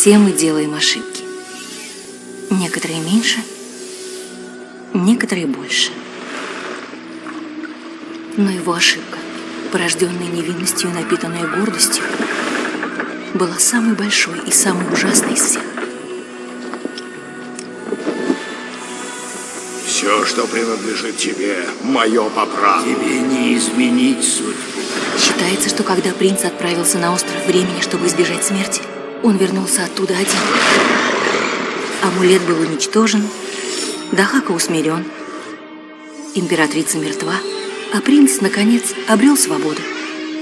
Все мы делаем ошибки. Некоторые меньше, некоторые больше. Но его ошибка, порожденная невинностью и напитанная гордостью, была самой большой и самой ужасной из всех. Все, что принадлежит тебе, мое по праву. Тебе не изменить судьбу. Считается, что когда принц отправился на остров времени, чтобы избежать смерти, он вернулся оттуда один. Амулет был уничтожен, Дахака усмирен, императрица мертва, а принц, наконец, обрел свободу.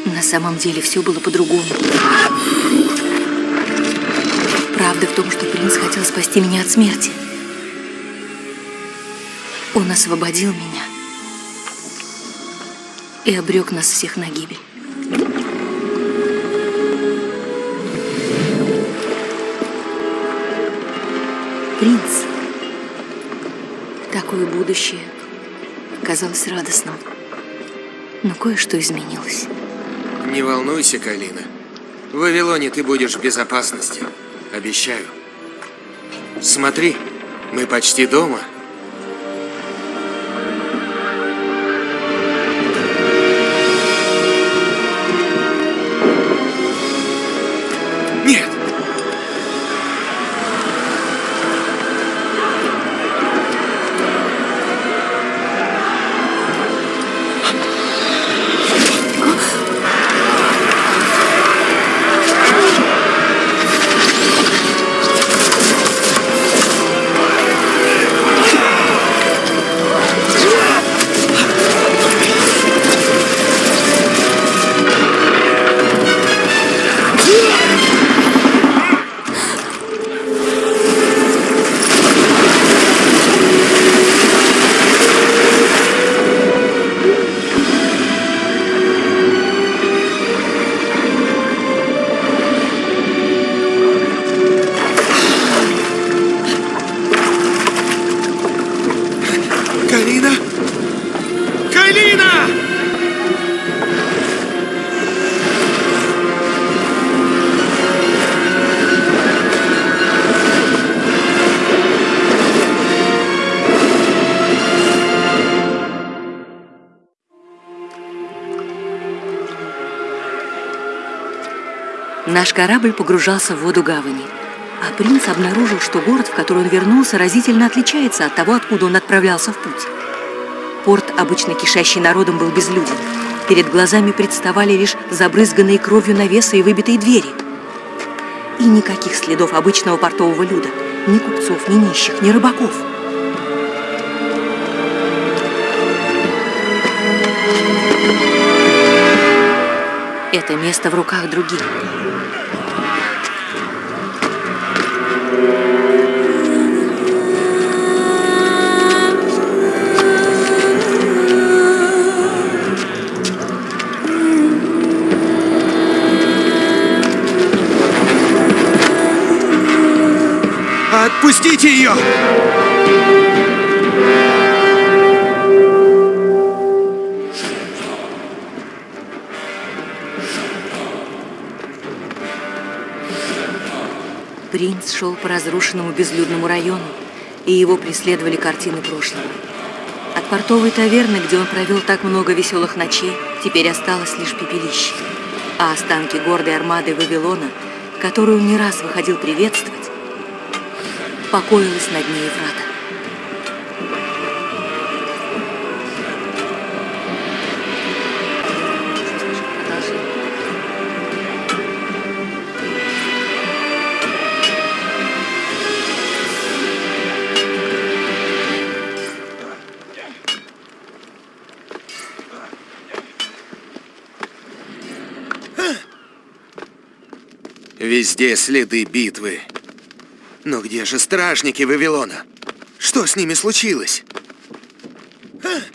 На самом деле все было по-другому. Правда в том, что принц хотел спасти меня от смерти. Он освободил меня и обрек нас всех на гибель. Принц. Такое будущее казалось радостным. Но кое-что изменилось. Не волнуйся, Калина. В Вавилоне ты будешь в безопасности. Обещаю. Смотри, мы почти дома. Наш корабль погружался в воду гавани. А принц обнаружил, что город, в который он вернулся, разительно отличается от того, откуда он отправлялся в путь. Порт, обычно кишащий народом, был безлюден. Перед глазами представали лишь забрызганные кровью навесы и выбитые двери. И никаких следов обычного портового люда. Ни купцов, ни нищих, ни рыбаков. Это место в руках других. Ее! Принц шел по разрушенному безлюдному району, и его преследовали картины прошлого. От портовой таверны, где он провел так много веселых ночей, теперь осталось лишь пепелище. А останки гордой армады Вавилона, которую он не раз выходил приветствовать, покоилась на дне Еврата. Везде следы битвы. Но где же стражники Вавилона? Что с ними случилось? Ugh.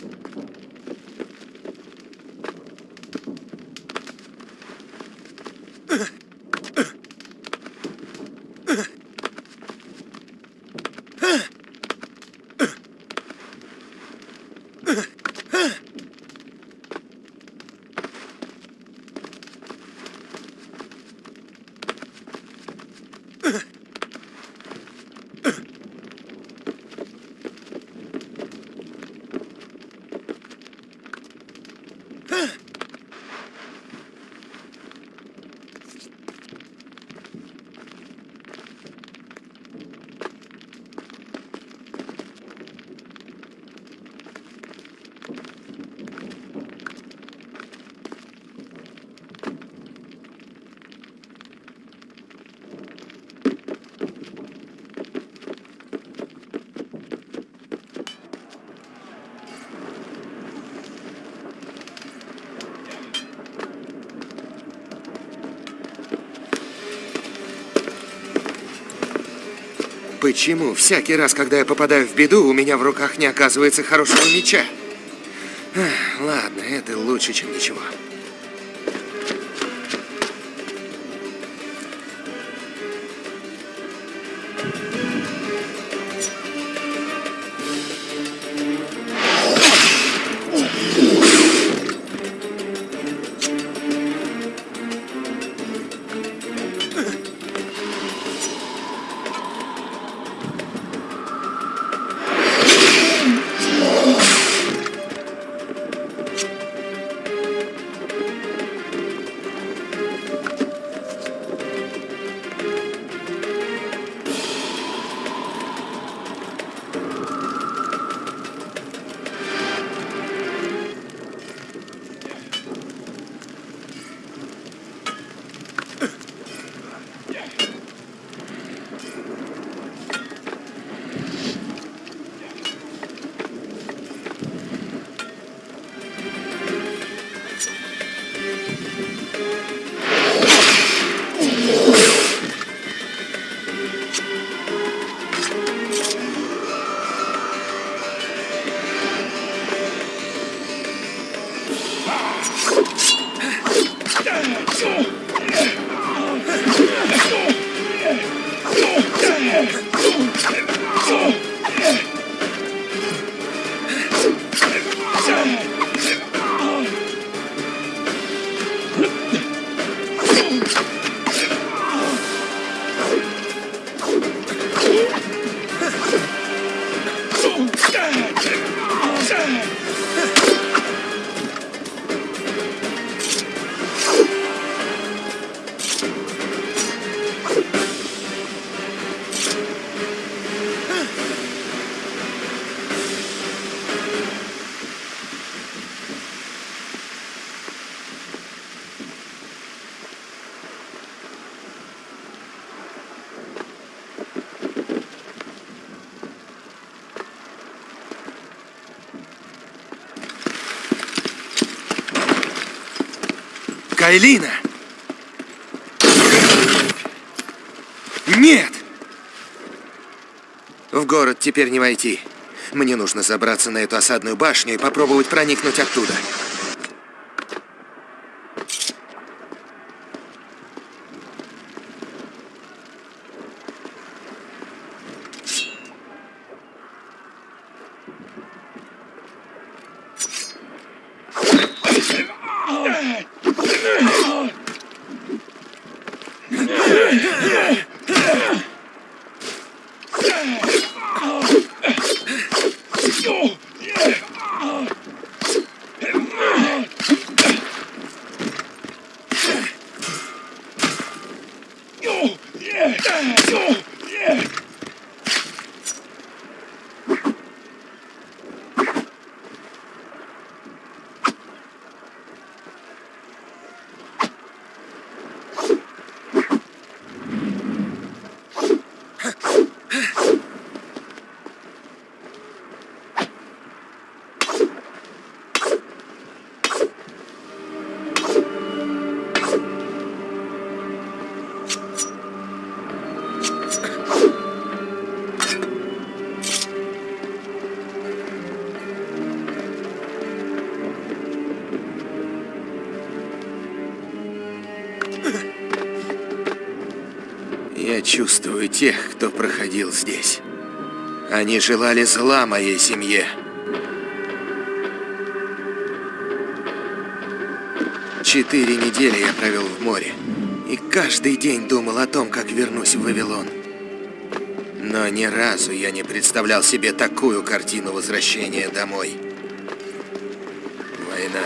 Почему всякий раз, когда я попадаю в беду, у меня в руках не оказывается хорошего меча? Ладно, это лучше, чем ничего. Кайлина! Нет! В город теперь не войти. Мне нужно забраться на эту осадную башню и попробовать проникнуть оттуда. Чувствую тех, кто проходил здесь. Они желали зла моей семье. Четыре недели я провел в море. И каждый день думал о том, как вернусь в Вавилон. Но ни разу я не представлял себе такую картину возвращения домой. Война.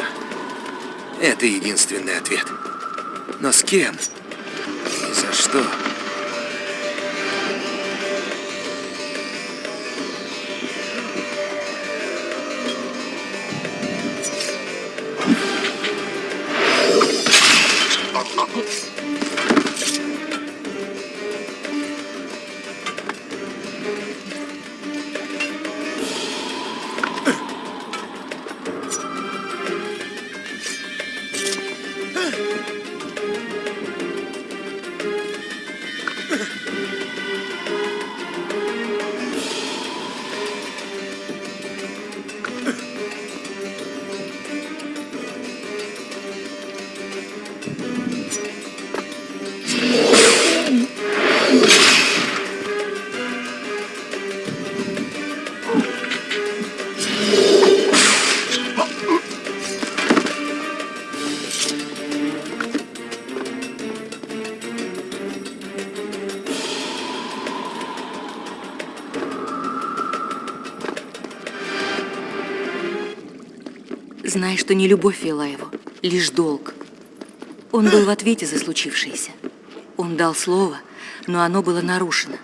Это единственный ответ. Но с кем? И за что? Что не любовь вела его, лишь долг. Он был в ответе за случившееся. Он дал слово, но оно было нарушено.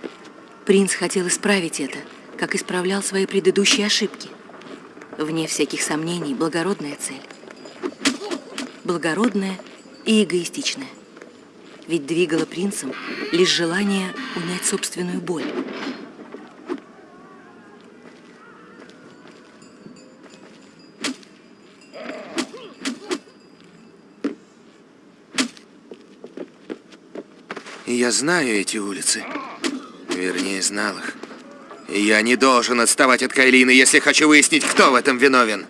Принц хотел исправить это, как исправлял свои предыдущие ошибки. Вне всяких сомнений, благородная цель. Благородная и эгоистичная. Ведь двигало принцем лишь желание унять собственную боль. Я знаю эти улицы. Вернее, знал их. Я не должен отставать от Кайлины, если хочу выяснить, кто в этом виновен.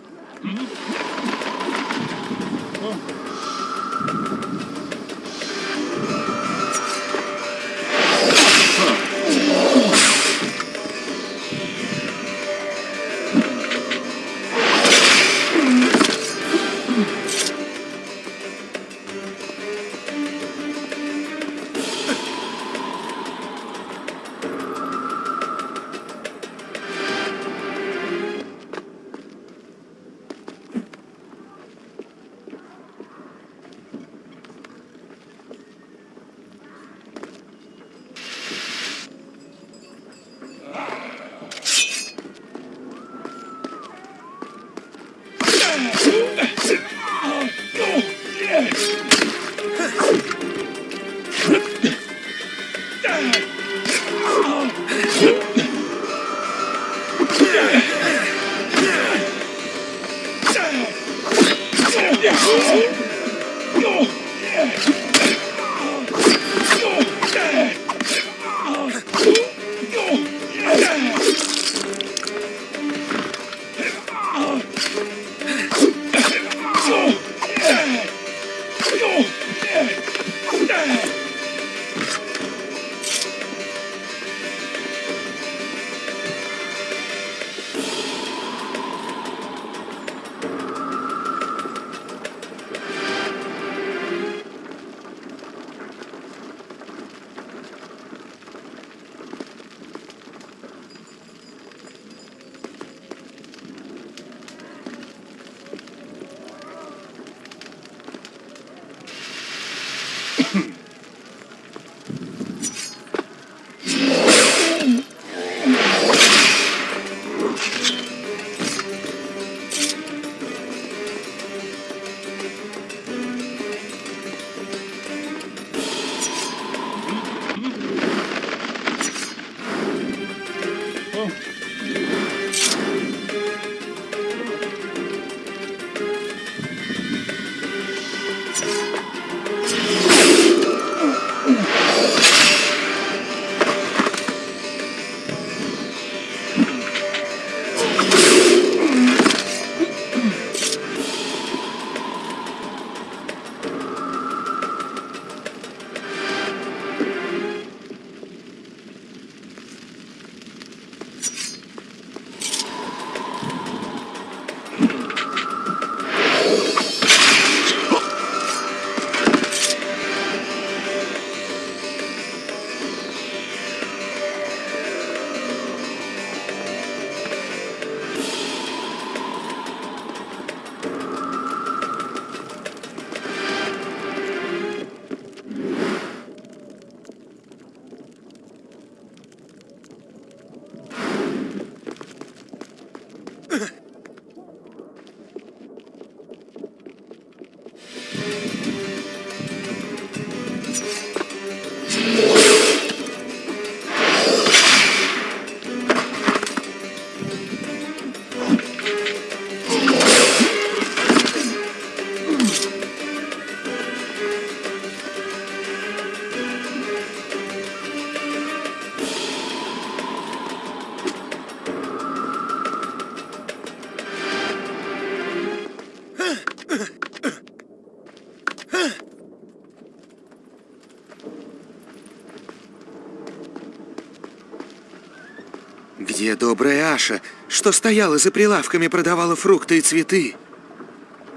Добрая Аша, что стояла за прилавками, продавала фрукты и цветы?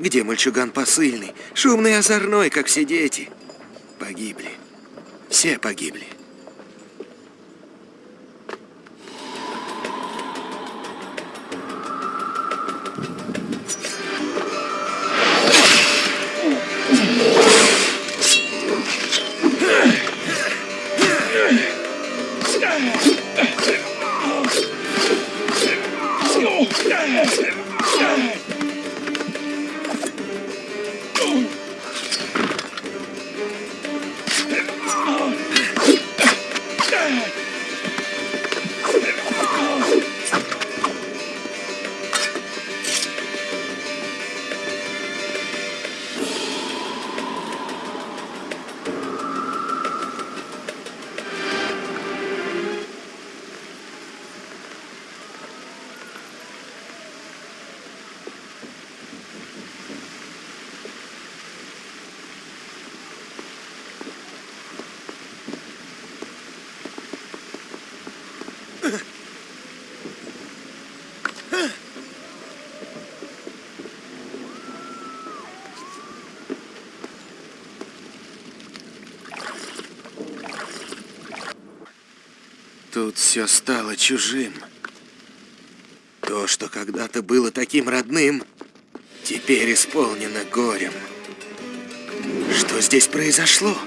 Где мальчуган посыльный, шумный и озорной, как все дети? Погибли. Все погибли. Тут все стало чужим. То, что когда-то было таким родным, теперь исполнено горем. Что здесь произошло?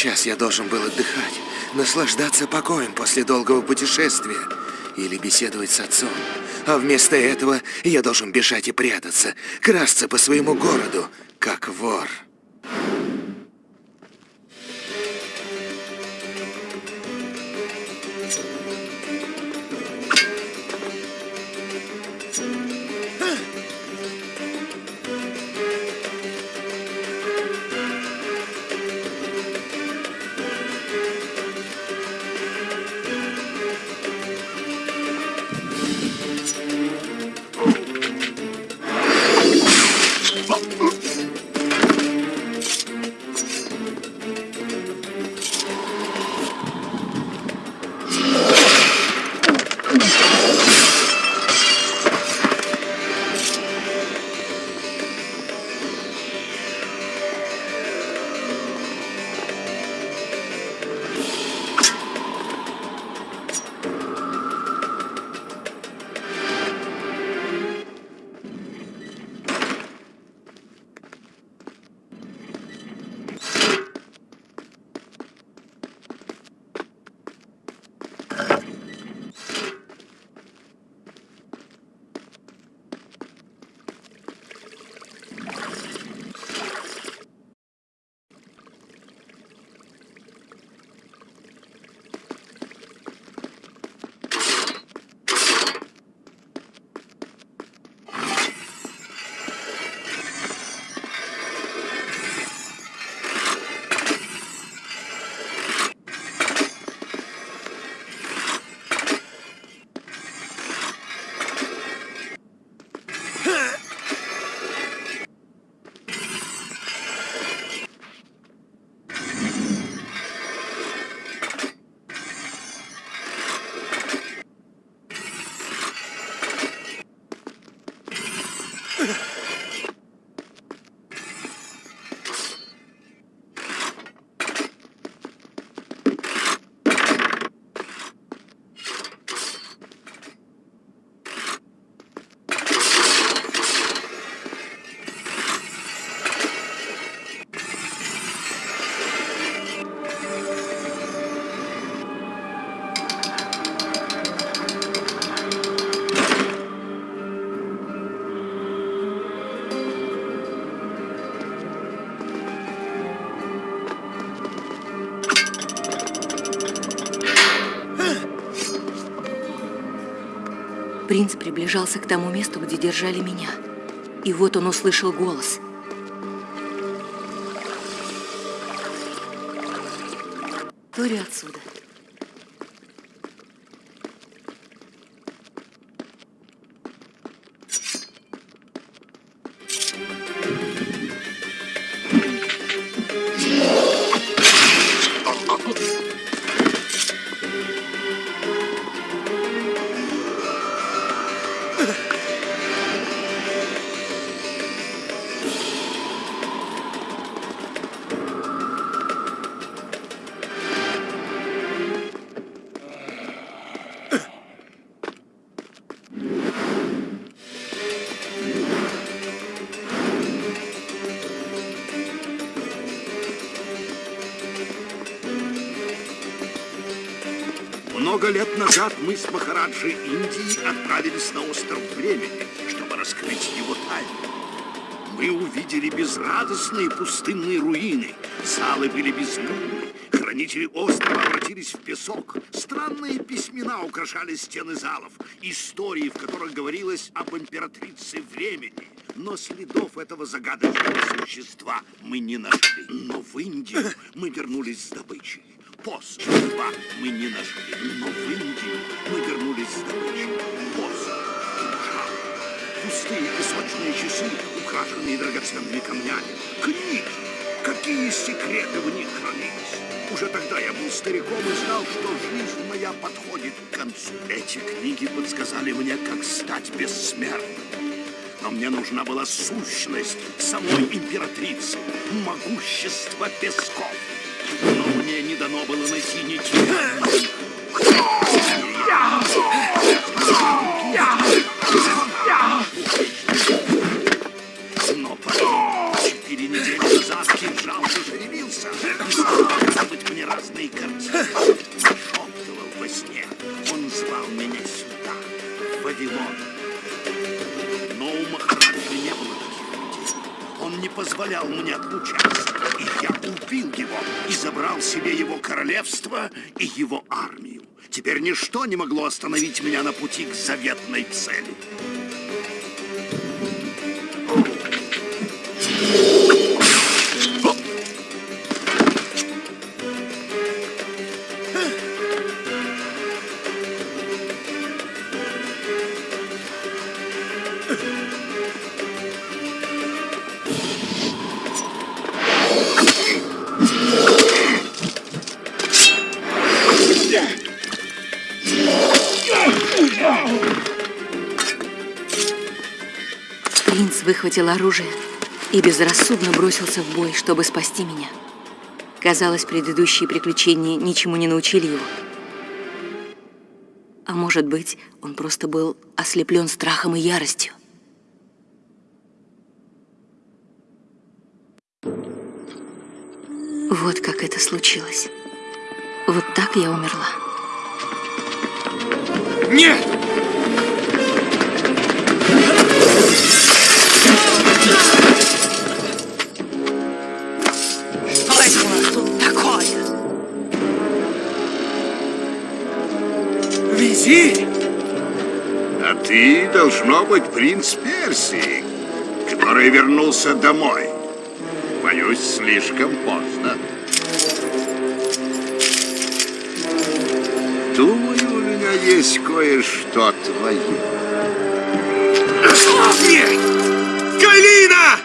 Сейчас я должен был отдыхать, наслаждаться покоем после долгого путешествия или беседовать с отцом. А вместо этого я должен бежать и прятаться, красться по своему городу, как вор. Принц приближался к тому месту, где держали меня. И вот он услышал голос. Тори отсюда. Много лет назад мы с Махараджей Индии отправились на остров Времени, чтобы раскрыть его тайну. Мы увидели безрадостные пустынные руины, залы были безлюдны, хранители острова обратились в песок, странные письмена украшали стены залов, истории, в которых говорилось об императрице Времени, но следов этого загадочного существа мы не нашли. Но в Индию мы вернулись с добычей. Посох два мы не нашли, но в Индию мы вернулись с добычей. Кинжал, пустые песочные часы, украшенные драгоценными камнями, книги. Какие секреты в них хранились? Уже тогда я был стариком и знал, что жизнь моя подходит к концу. Эти книги подсказали мне, как стать бессмертным. Но мне нужна была сущность самой императрицы, могущество песков. Дано было найти ничего. Но потом, четыре недели назад, кинжал зашевелился и стал мне разные картины. Шептывал во сне. Он звал меня сюда, в Вавилон. Но у Махараджи не было таких людей. Он не позволял мне отлучаться. Я убил его и забрал себе его королевство и его армию. Теперь ничто не могло остановить меня на пути к заветной цели. Выхватил оружие и безрассудно бросился в бой, чтобы спасти меня. Казалось, предыдущие приключения ничему не научили его. А может быть, он просто был ослеплен страхом и яростью. Вот как это случилось. Вот так я умерла. Нет! Ты, должно быть, принц Персии, который вернулся домой. Боюсь, слишком поздно. Думаю, у меня есть кое-что твое. Нет! Калина!